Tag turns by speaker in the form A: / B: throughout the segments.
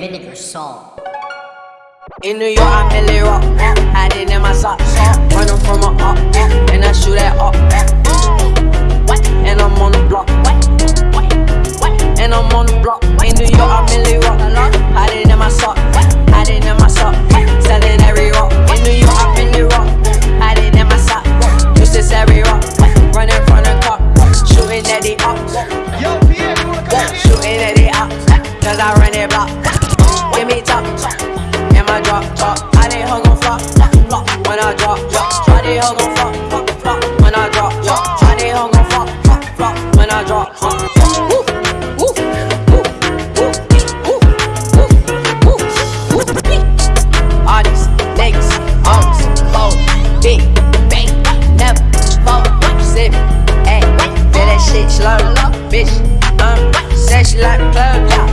A: vinegar salt.
B: In New York, I'm Milly Rock. Had it in my socks. Running from a up. And I shoot that up. And I'm on the block. And I'm on the block. In New York, I'm Milly Rock. Had it in my sock. Had it in my sock. Selling every rock. In New York, I'm Milly Rock. Had it in my sock. Used to every rock. Running from the cop. Shooting at the up. Shooting at the up. Cause I run it block give me top. And my drop, drop. I they hoe gon' flop, flop. When I drop, drop. I they hoe gon' flop, flop, flop. When I drop, flop, flop, flop. When I drop, niggas, big, never that shit slow, bitch. Um, said she like plug, yeah.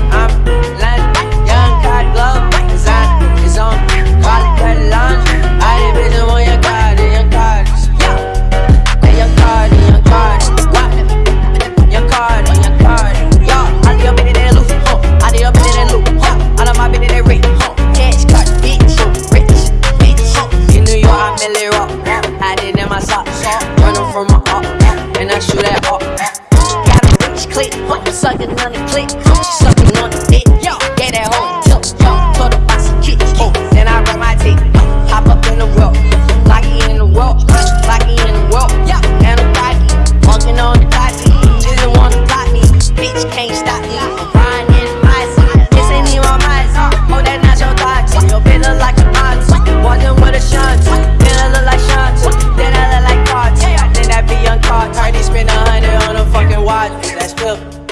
B: from my up, and I shoot that up. Got a bitch click, huh? sucking on the click, sucking on the dick, yo, that whole tilt, yo, put a box of kicks, then I rub my dick, uh, up in the rope, locky in the rope, locky in the rope, yo, and a body, walking on the body, didn't wanna block me, bitch can't stop me. money, spend a hundred on a fucking watch. That's flip.